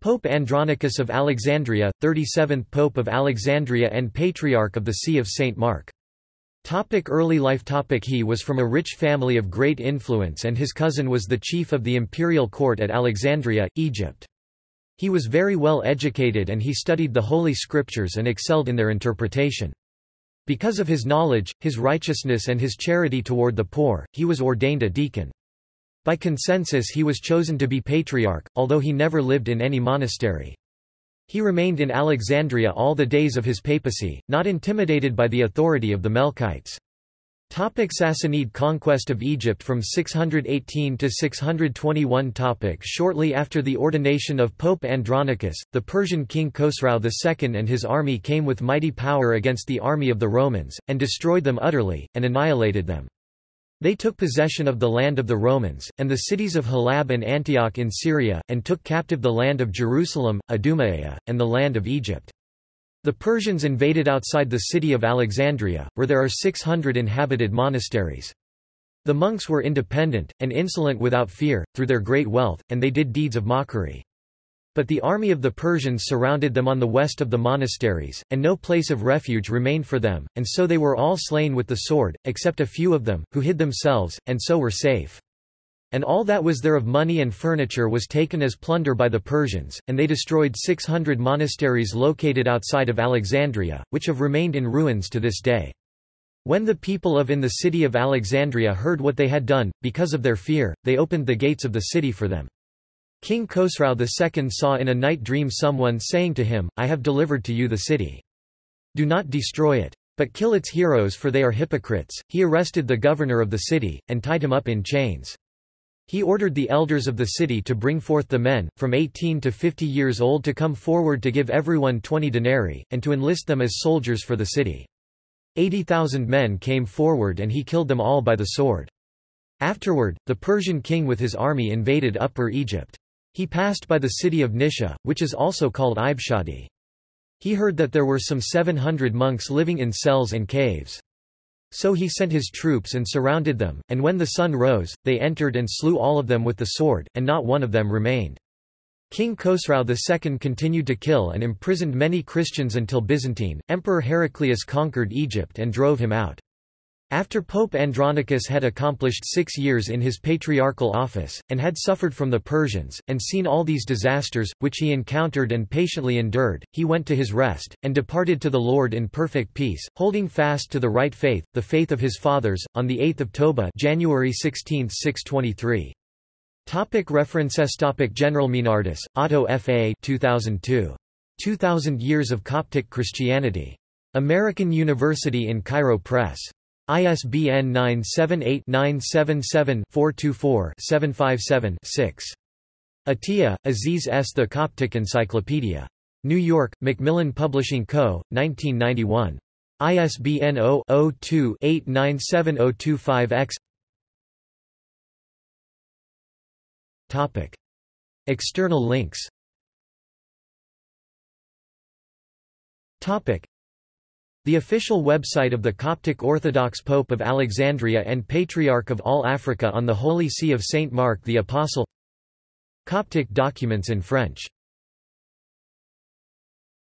Pope Andronicus of Alexandria, 37th Pope of Alexandria and Patriarch of the See of St. Mark. Topic early life topic He was from a rich family of great influence and his cousin was the chief of the imperial court at Alexandria, Egypt. He was very well educated and he studied the Holy Scriptures and excelled in their interpretation. Because of his knowledge, his righteousness and his charity toward the poor, he was ordained a deacon. By consensus he was chosen to be patriarch, although he never lived in any monastery. He remained in Alexandria all the days of his papacy, not intimidated by the authority of the Melkites. Topic Sassanid conquest of Egypt from 618 to 621 topic Shortly after the ordination of Pope Andronicus, the Persian king Khosrau II and his army came with mighty power against the army of the Romans, and destroyed them utterly, and annihilated them. They took possession of the land of the Romans, and the cities of Halab and Antioch in Syria, and took captive the land of Jerusalem, Adumaea, and the land of Egypt. The Persians invaded outside the city of Alexandria, where there are 600 inhabited monasteries. The monks were independent, and insolent without fear, through their great wealth, and they did deeds of mockery. But the army of the Persians surrounded them on the west of the monasteries, and no place of refuge remained for them, and so they were all slain with the sword, except a few of them, who hid themselves, and so were safe. And all that was there of money and furniture was taken as plunder by the Persians, and they destroyed 600 monasteries located outside of Alexandria, which have remained in ruins to this day. When the people of in the city of Alexandria heard what they had done, because of their fear, they opened the gates of the city for them. King Khosrau II saw in a night dream someone saying to him, I have delivered to you the city. Do not destroy it. But kill its heroes for they are hypocrites. He arrested the governor of the city, and tied him up in chains. He ordered the elders of the city to bring forth the men, from 18 to 50 years old to come forward to give everyone 20 denarii, and to enlist them as soldiers for the city. 80,000 men came forward and he killed them all by the sword. Afterward, the Persian king with his army invaded Upper Egypt. He passed by the city of Nisha, which is also called Ibshadi. He heard that there were some 700 monks living in cells and caves. So he sent his troops and surrounded them, and when the sun rose, they entered and slew all of them with the sword, and not one of them remained. King Khosrau II continued to kill and imprisoned many Christians until Byzantine. Emperor Heraclius conquered Egypt and drove him out. After Pope Andronicus had accomplished six years in his patriarchal office, and had suffered from the Persians, and seen all these disasters, which he encountered and patiently endured, he went to his rest, and departed to the Lord in perfect peace, holding fast to the right faith, the faith of his fathers, on the 8th of Toba January 16, 623. Topic references Topic General Meinardus, Otto F. A. 2002. 2000 Years of Coptic Christianity. American University in Cairo Press. ISBN 978-977-424-757-6. Atiya, Aziz S. The Coptic Encyclopedia. New York, Macmillan Publishing Co., 1991. ISBN 0-02-897025-X External links the official website of the Coptic Orthodox Pope of Alexandria and Patriarch of all Africa on the Holy See of Saint Mark the Apostle. Coptic documents in French